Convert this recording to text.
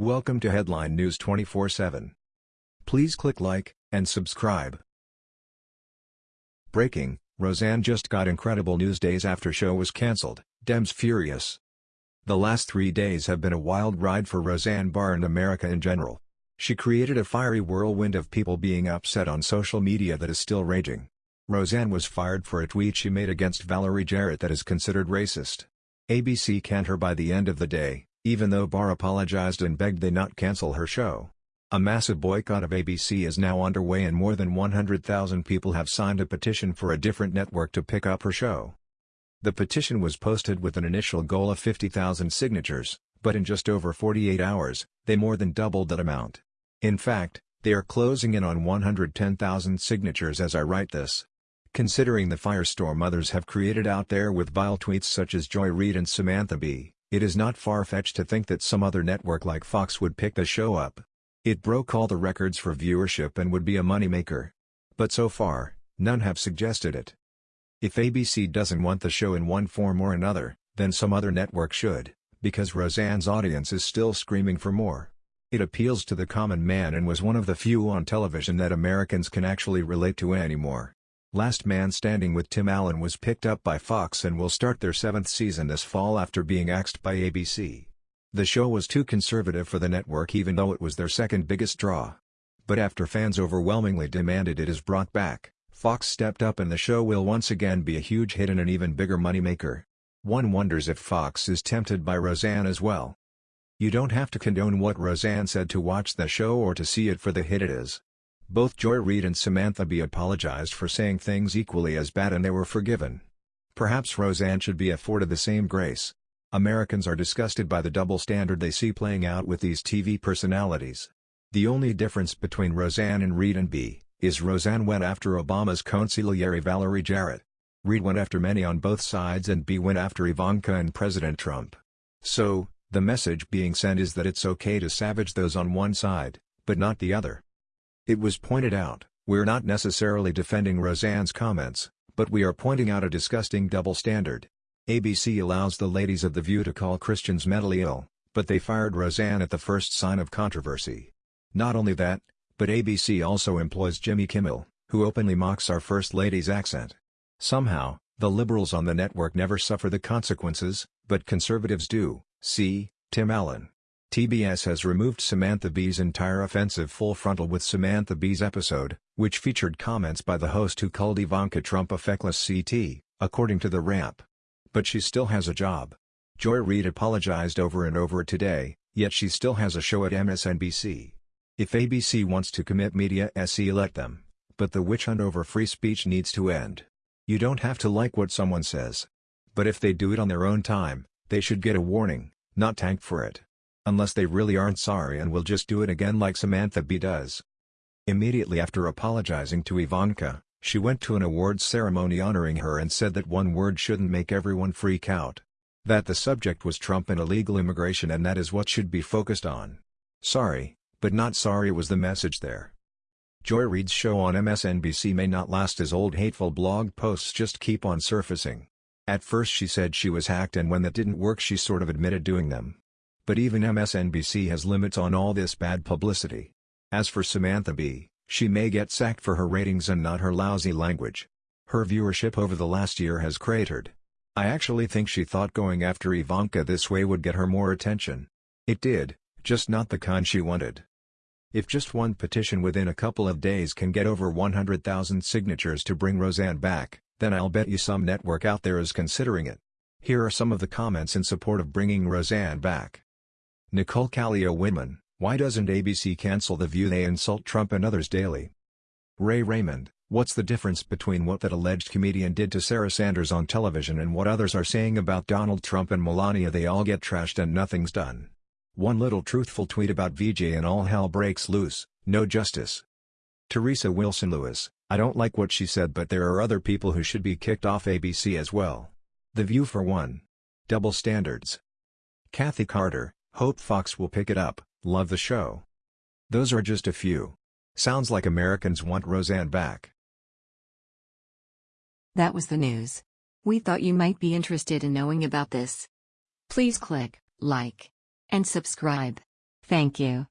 Welcome to Headline News 24/7. Please click like and subscribe. Breaking: Roseanne just got incredible news days after show was cancelled. Dems furious. The last three days have been a wild ride for Roseanne Barr and America in general. She created a fiery whirlwind of people being upset on social media that is still raging. Roseanne was fired for a tweet she made against Valerie Jarrett that is considered racist. ABC canned her by the end of the day, even though Barr apologized and begged they not cancel her show. A massive boycott of ABC is now underway and more than 100,000 people have signed a petition for a different network to pick up her show. The petition was posted with an initial goal of 50,000 signatures, but in just over 48 hours, they more than doubled that amount. In fact, they are closing in on 110,000 signatures as I write this. Considering the firestorm others have created out there with vile tweets such as Joy Reid and Samantha Bee, it is not far-fetched to think that some other network like Fox would pick the show up. It broke all the records for viewership and would be a moneymaker. But so far, none have suggested it. If ABC doesn't want the show in one form or another, then some other network should, because Roseanne's audience is still screaming for more. It appeals to the common man and was one of the few on television that Americans can actually relate to anymore. Last Man Standing with Tim Allen was picked up by Fox and will start their seventh season this fall after being axed by ABC. The show was too conservative for the network even though it was their second biggest draw. But after fans overwhelmingly demanded it is brought back, Fox stepped up and the show will once again be a huge hit and an even bigger moneymaker. One wonders if Fox is tempted by Roseanne as well. You don't have to condone what Roseanne said to watch the show or to see it for the hit it is. Both Joy Reid and Samantha Bee apologized for saying things equally as bad and they were forgiven. Perhaps Roseanne should be afforded the same grace. Americans are disgusted by the double standard they see playing out with these TV personalities. The only difference between Roseanne and Reid and Bee is Roseanne went after Obama's consigliere Valerie Jarrett. Reid went after many on both sides and Bee went after Ivanka and President Trump. So, the message being sent is that it's okay to savage those on one side, but not the other. It was pointed out, we're not necessarily defending Roseanne's comments, but we are pointing out a disgusting double standard. ABC allows the ladies of The View to call Christians mentally ill, but they fired Roseanne at the first sign of controversy. Not only that, but ABC also employs Jimmy Kimmel, who openly mocks our First Lady's accent. Somehow, the liberals on the network never suffer the consequences, but conservatives do, see, Tim Allen. TBS has removed Samantha Bee's entire offensive full frontal with Samantha Bee's episode, which featured comments by the host who called Ivanka Trump a feckless CT, according to the Wrap. But she still has a job. Joy Reid apologized over and over today, yet she still has a show at MSNBC. If ABC wants to commit media SE let them, but the witch hunt over free speech needs to end. You don't have to like what someone says. But if they do it on their own time, they should get a warning, not tank for it. Unless they really aren't sorry and will just do it again like Samantha Bee does. Immediately after apologizing to Ivanka, she went to an awards ceremony honoring her and said that one word shouldn't make everyone freak out. That the subject was Trump and illegal immigration and that is what should be focused on. Sorry, but not sorry was the message there. Joy Reid's show on MSNBC may not last as old hateful blog posts just keep on surfacing. At first she said she was hacked and when that didn't work she sort of admitted doing them. But even MSNBC has limits on all this bad publicity. As for Samantha Bee, she may get sacked for her ratings and not her lousy language. Her viewership over the last year has cratered. I actually think she thought going after Ivanka this way would get her more attention. It did, just not the kind she wanted. If just one petition within a couple of days can get over 100,000 signatures to bring Roseanne back, then I'll bet you some network out there is considering it. Here are some of the comments in support of bringing Roseanne back. Nicole Callio women, why doesn't ABC cancel The View they insult Trump and others daily? Ray Raymond, what's the difference between what that alleged comedian did to Sarah Sanders on television and what others are saying about Donald Trump and Melania they all get trashed and nothing's done. One little truthful tweet about VJ and all hell breaks loose, no justice. Teresa Wilson Lewis, I don't like what she said but there are other people who should be kicked off ABC as well. The View for one. Double standards. Kathy Carter, hope Fox will pick it up, love the show. Those are just a few. Sounds like Americans want Roseanne back. That was the news. We thought you might be interested in knowing about this. Please click like and subscribe. Thank you.